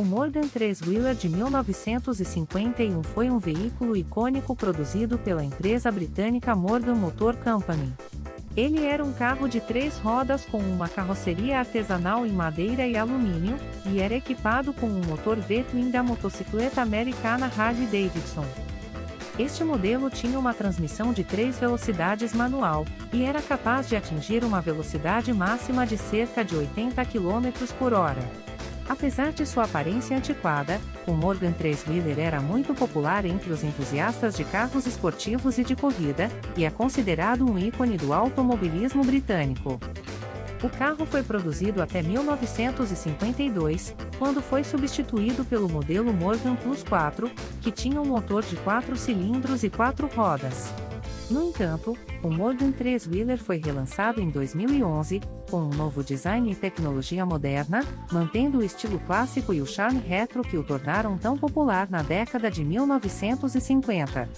O Morgan 3-Wheeler de 1951 foi um veículo icônico produzido pela empresa britânica Morgan Motor Company. Ele era um carro de três rodas com uma carroceria artesanal em madeira e alumínio, e era equipado com um motor V-twin da motocicleta americana Harley-Davidson. Este modelo tinha uma transmissão de 3 velocidades manual, e era capaz de atingir uma velocidade máxima de cerca de 80 km por hora. Apesar de sua aparência antiquada, o Morgan 3-Wheeler era muito popular entre os entusiastas de carros esportivos e de corrida, e é considerado um ícone do automobilismo britânico. O carro foi produzido até 1952, quando foi substituído pelo modelo Morgan Plus 4, que tinha um motor de 4 cilindros e 4 rodas. No entanto, o Morgan 3-Wheeler foi relançado em 2011, com um novo design e tecnologia moderna, mantendo o estilo clássico e o charme retro que o tornaram tão popular na década de 1950.